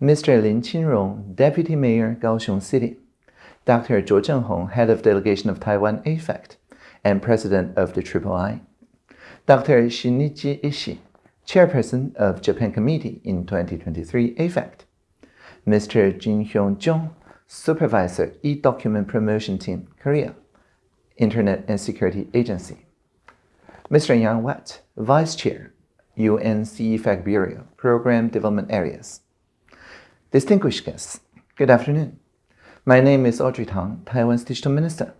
Mr. Lin Qinrong, Deputy Mayor, Kaohsiung City, Dr. Zhuo Zhenghong, Head of Delegation of Taiwan AFACT and President of the Triple I, Dr. Shinichi Ishii, Chairperson of Japan Committee in 2023 AFECT, Mr. Jin Hyung Jung, Supervisor E-Document Promotion Team, Korea, Internet and Security Agency, Mr. Yang Watt, Vice Chair, UN CEFACT Bureau, Program Development Areas. Distinguished guests, good afternoon. My name is Audrey Tang, Taiwan's Digital Minister.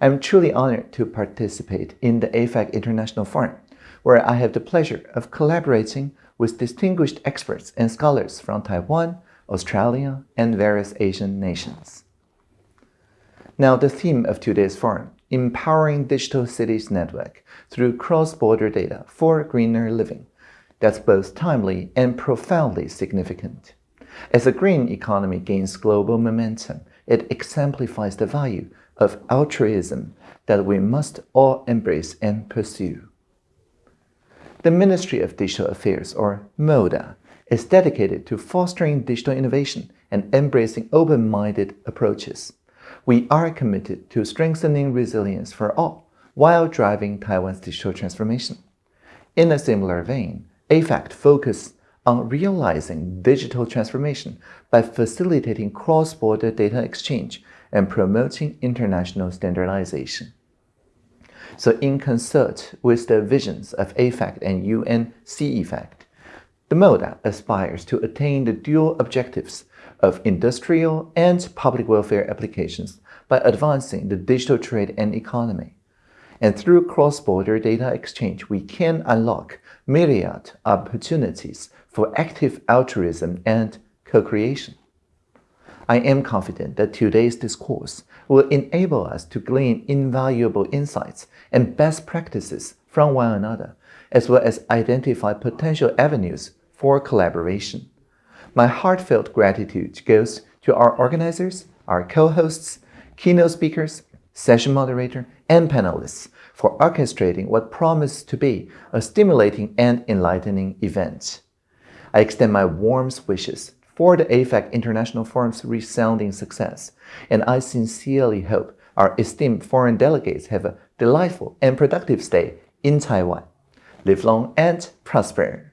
I'm truly honored to participate in the AFACT International Forum, where I have the pleasure of collaborating with distinguished experts and scholars from Taiwan, Australia, and various Asian nations. Now, the theme of today's forum, Empowering Digital Cities Network through Cross-Border Data for Greener Living, that's both timely and profoundly significant. As the green economy gains global momentum, it exemplifies the value of altruism that we must all embrace and pursue. The Ministry of Digital Affairs, or MODA, is dedicated to fostering digital innovation and embracing open-minded approaches. We are committed to strengthening resilience for all while driving Taiwan's digital transformation. In a similar vein, AFACT focused on realizing digital transformation by facilitating cross-border data exchange and promoting international standardization. So in concert with the visions of AFACT and UN the MODA aspires to attain the dual objectives of industrial and public welfare applications by advancing the digital trade and economy. And through cross-border data exchange, we can unlock myriad opportunities for active altruism and co-creation. I am confident that today's discourse will enable us to glean invaluable insights and best practices from one another, as well as identify potential avenues for collaboration. My heartfelt gratitude goes to our organizers, our co-hosts, keynote speakers, session moderator, and panelists for orchestrating what promised to be a stimulating and enlightening event. I extend my warmest wishes for the AFACT International Forum's resounding success, and I sincerely hope our esteemed foreign delegates have a delightful and productive stay in Taiwan. Live long and prosper!